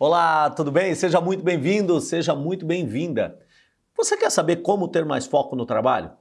Olá, tudo bem? Seja muito bem-vindo, seja muito bem-vinda. Você quer saber como ter mais foco no trabalho?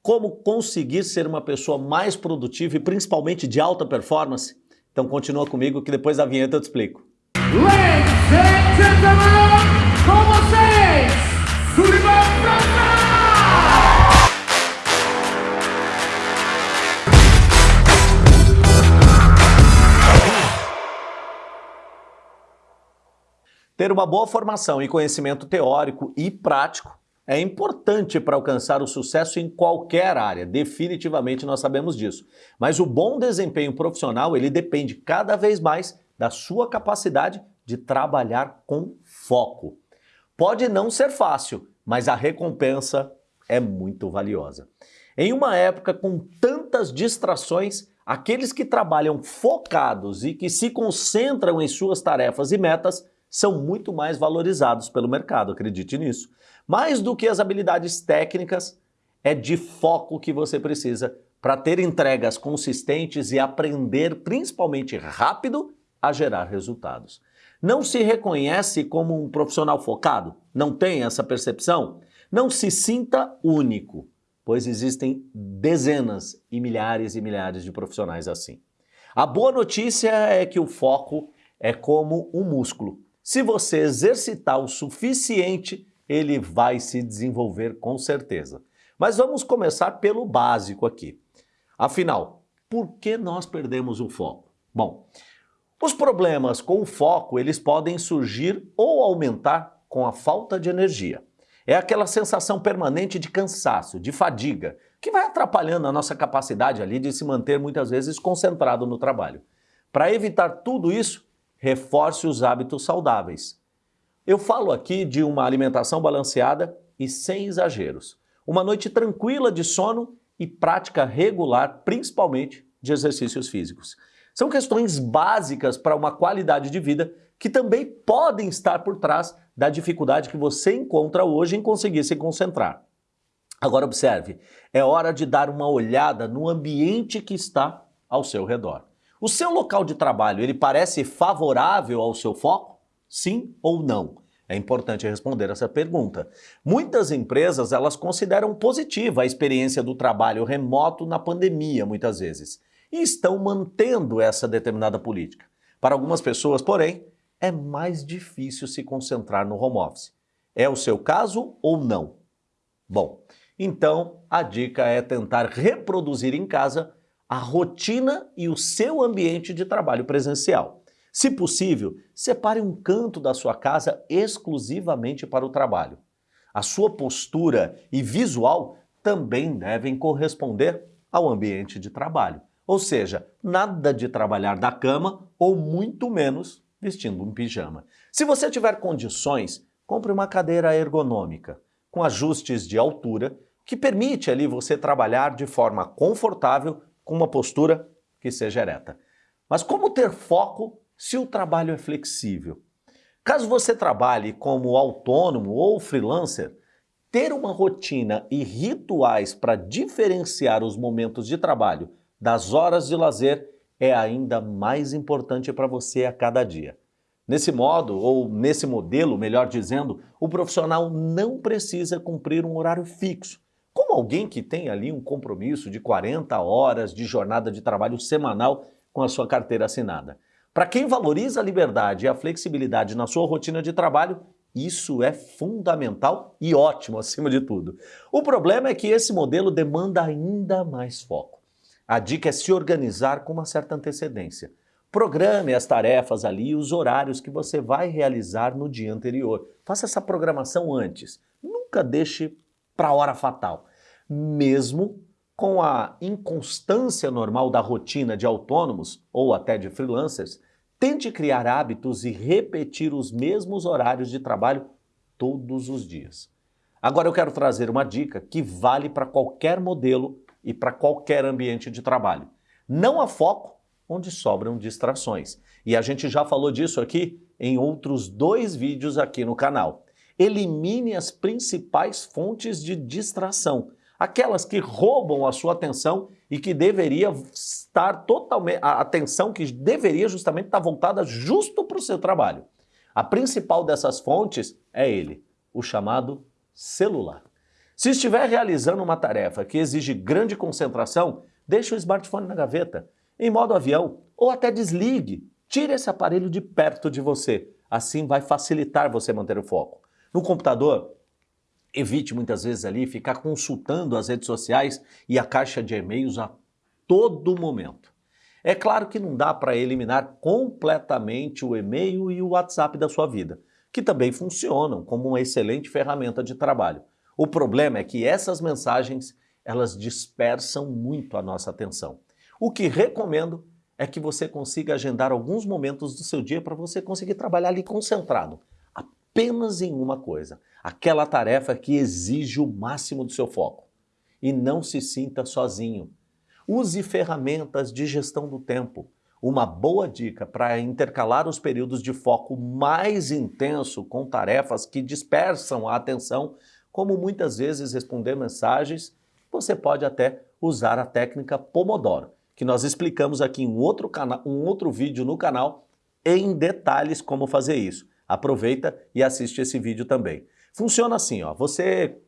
Como conseguir ser uma pessoa mais produtiva e principalmente de alta performance? Então continua comigo que depois da vinheta eu te explico. Ladies and gentlemen, com vocês, Sullivan! Ter uma boa formação e conhecimento teórico e prático é importante para alcançar o sucesso em qualquer área, definitivamente nós sabemos disso. Mas o bom desempenho profissional, ele depende cada vez mais da sua capacidade de trabalhar com foco. Pode não ser fácil, mas a recompensa é muito valiosa. Em uma época com tantas distrações, aqueles que trabalham focados e que se concentram em suas tarefas e metas são muito mais valorizados pelo mercado, acredite nisso. Mais do que as habilidades técnicas, é de foco que você precisa para ter entregas consistentes e aprender principalmente rápido a gerar resultados. Não se reconhece como um profissional focado? Não tem essa percepção? Não se sinta único, pois existem dezenas e milhares e milhares de profissionais assim. A boa notícia é que o foco é como um músculo. Se você exercitar o suficiente, ele vai se desenvolver com certeza. Mas vamos começar pelo básico aqui. Afinal, por que nós perdemos o foco? Bom, os problemas com o foco, eles podem surgir ou aumentar com a falta de energia. É aquela sensação permanente de cansaço, de fadiga, que vai atrapalhando a nossa capacidade ali de se manter muitas vezes concentrado no trabalho. Para evitar tudo isso, reforce os hábitos saudáveis. Eu falo aqui de uma alimentação balanceada e sem exageros. Uma noite tranquila de sono e prática regular, principalmente de exercícios físicos. São questões básicas para uma qualidade de vida que também podem estar por trás da dificuldade que você encontra hoje em conseguir se concentrar. Agora observe, é hora de dar uma olhada no ambiente que está ao seu redor. O seu local de trabalho, ele parece favorável ao seu foco? Sim ou não? É importante responder essa pergunta. Muitas empresas, elas consideram positiva a experiência do trabalho remoto na pandemia, muitas vezes, e estão mantendo essa determinada política. Para algumas pessoas, porém, é mais difícil se concentrar no home office. É o seu caso ou não? Bom, então a dica é tentar reproduzir em casa a rotina e o seu ambiente de trabalho presencial. Se possível, separe um canto da sua casa exclusivamente para o trabalho. A sua postura e visual também devem corresponder ao ambiente de trabalho. Ou seja, nada de trabalhar da cama ou muito menos vestindo um pijama. Se você tiver condições, compre uma cadeira ergonômica com ajustes de altura que permite ali você trabalhar de forma confortável com uma postura que seja ereta. Mas como ter foco se o trabalho é flexível? Caso você trabalhe como autônomo ou freelancer, ter uma rotina e rituais para diferenciar os momentos de trabalho das horas de lazer é ainda mais importante para você a cada dia. Nesse modo, ou nesse modelo, melhor dizendo, o profissional não precisa cumprir um horário fixo, como alguém que tem ali um compromisso de 40 horas de jornada de trabalho semanal com a sua carteira assinada. Para quem valoriza a liberdade e a flexibilidade na sua rotina de trabalho, isso é fundamental e ótimo acima de tudo. O problema é que esse modelo demanda ainda mais foco. A dica é se organizar com uma certa antecedência. Programe as tarefas ali e os horários que você vai realizar no dia anterior. Faça essa programação antes. Nunca deixe para a hora fatal mesmo com a inconstância normal da rotina de autônomos ou até de freelancers, tente criar hábitos e repetir os mesmos horários de trabalho todos os dias. Agora eu quero trazer uma dica que vale para qualquer modelo e para qualquer ambiente de trabalho. Não há foco onde sobram distrações. E a gente já falou disso aqui em outros dois vídeos aqui no canal. Elimine as principais fontes de distração aquelas que roubam a sua atenção e que deveria estar totalmente, a atenção que deveria justamente estar voltada justo para o seu trabalho. A principal dessas fontes é ele, o chamado celular. Se estiver realizando uma tarefa que exige grande concentração, deixe o smartphone na gaveta, em modo avião, ou até desligue. Tire esse aparelho de perto de você. Assim vai facilitar você manter o foco. No computador, evite muitas vezes ali ficar consultando as redes sociais e a caixa de e-mails a todo momento. É claro que não dá para eliminar completamente o e-mail e o WhatsApp da sua vida, que também funcionam como uma excelente ferramenta de trabalho. O problema é que essas mensagens, elas dispersam muito a nossa atenção. O que recomendo é que você consiga agendar alguns momentos do seu dia para você conseguir trabalhar ali concentrado, apenas em uma coisa, aquela tarefa que exige o máximo do seu foco. E não se sinta sozinho. Use ferramentas de gestão do tempo. Uma boa dica para intercalar os períodos de foco mais intenso com tarefas que dispersam a atenção como muitas vezes responder mensagens, você pode até usar a técnica Pomodoro, que nós explicamos aqui em um outro, um outro vídeo no canal em detalhes como fazer isso. Aproveita e assiste esse vídeo também. Funciona assim, ó, você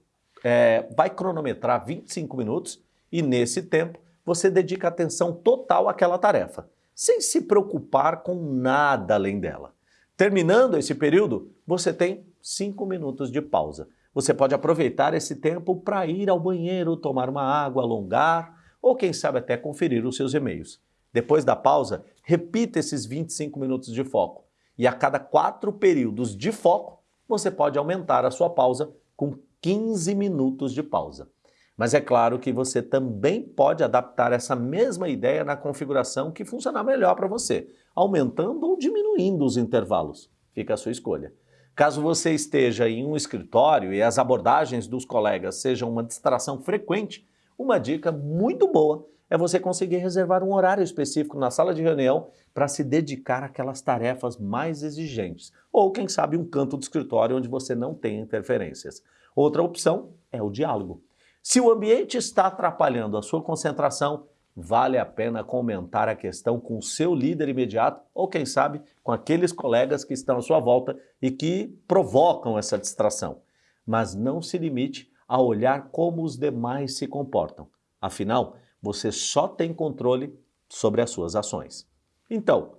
é, vai cronometrar 25 minutos e nesse tempo você dedica atenção total àquela tarefa, sem se preocupar com nada além dela. Terminando esse período, você tem 5 minutos de pausa. Você pode aproveitar esse tempo para ir ao banheiro, tomar uma água, alongar ou quem sabe até conferir os seus e-mails. Depois da pausa, repita esses 25 minutos de foco e a cada quatro períodos de foco, você pode aumentar a sua pausa com 15 minutos de pausa. Mas é claro que você também pode adaptar essa mesma ideia na configuração que funcionar melhor para você, aumentando ou diminuindo os intervalos. Fica a sua escolha. Caso você esteja em um escritório e as abordagens dos colegas sejam uma distração frequente, uma dica muito boa é você conseguir reservar um horário específico na sala de reunião para se dedicar àquelas tarefas mais exigentes. Ou, quem sabe, um canto do escritório onde você não tem interferências. Outra opção é o diálogo. Se o ambiente está atrapalhando a sua concentração, vale a pena comentar a questão com o seu líder imediato ou, quem sabe, com aqueles colegas que estão à sua volta e que provocam essa distração. Mas não se limite a olhar como os demais se comportam. Afinal, você só tem controle sobre as suas ações. Então,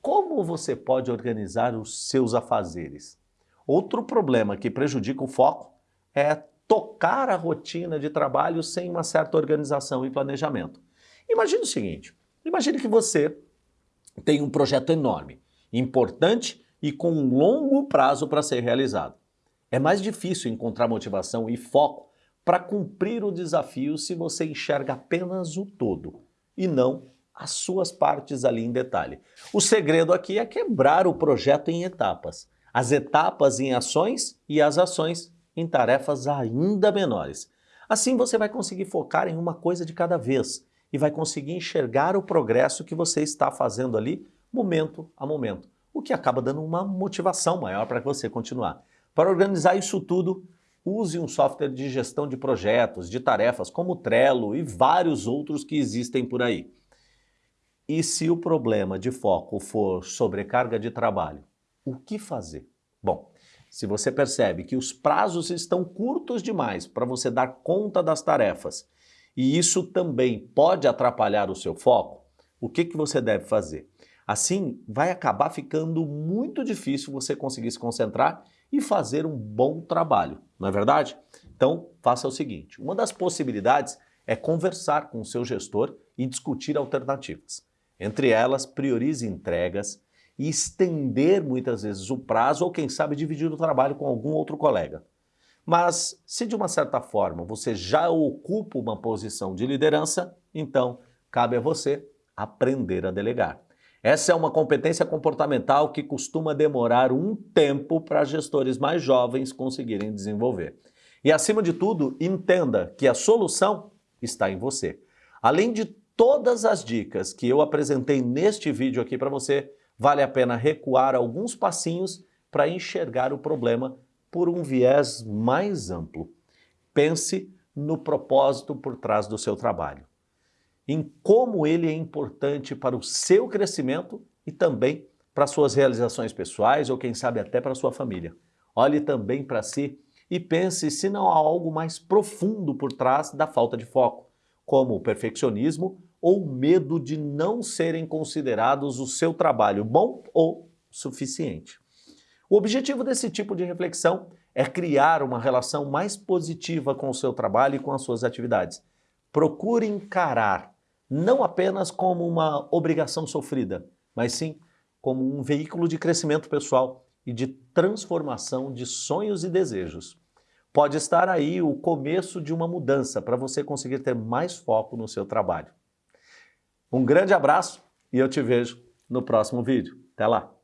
como você pode organizar os seus afazeres? Outro problema que prejudica o foco é tocar a rotina de trabalho sem uma certa organização e planejamento. Imagine o seguinte, imagine que você tem um projeto enorme, importante e com um longo prazo para ser realizado. É mais difícil encontrar motivação e foco para cumprir o desafio se você enxerga apenas o todo e não as suas partes ali em detalhe. O segredo aqui é quebrar o projeto em etapas. As etapas em ações e as ações em tarefas ainda menores. Assim você vai conseguir focar em uma coisa de cada vez e vai conseguir enxergar o progresso que você está fazendo ali momento a momento, o que acaba dando uma motivação maior para você continuar. Para organizar isso tudo, use um software de gestão de projetos, de tarefas, como o Trello e vários outros que existem por aí. E se o problema de foco for sobrecarga de trabalho, o que fazer? Bom, se você percebe que os prazos estão curtos demais para você dar conta das tarefas e isso também pode atrapalhar o seu foco, o que, que você deve fazer? Assim, vai acabar ficando muito difícil você conseguir se concentrar e fazer um bom trabalho, não é verdade? Então, faça o seguinte, uma das possibilidades é conversar com o seu gestor e discutir alternativas. Entre elas, priorize entregas e estender muitas vezes o prazo ou, quem sabe, dividir o trabalho com algum outro colega. Mas se de uma certa forma você já ocupa uma posição de liderança, então cabe a você aprender a delegar. Essa é uma competência comportamental que costuma demorar um tempo para gestores mais jovens conseguirem desenvolver. E acima de tudo, entenda que a solução está em você. Além de todas as dicas que eu apresentei neste vídeo aqui para você, vale a pena recuar alguns passinhos para enxergar o problema por um viés mais amplo. Pense no propósito por trás do seu trabalho em como ele é importante para o seu crescimento e também para suas realizações pessoais ou quem sabe até para sua família. Olhe também para si e pense se não há algo mais profundo por trás da falta de foco, como o perfeccionismo ou medo de não serem considerados o seu trabalho bom ou suficiente. O objetivo desse tipo de reflexão é criar uma relação mais positiva com o seu trabalho e com as suas atividades. Procure encarar não apenas como uma obrigação sofrida, mas sim como um veículo de crescimento pessoal e de transformação de sonhos e desejos. Pode estar aí o começo de uma mudança para você conseguir ter mais foco no seu trabalho. Um grande abraço e eu te vejo no próximo vídeo. Até lá!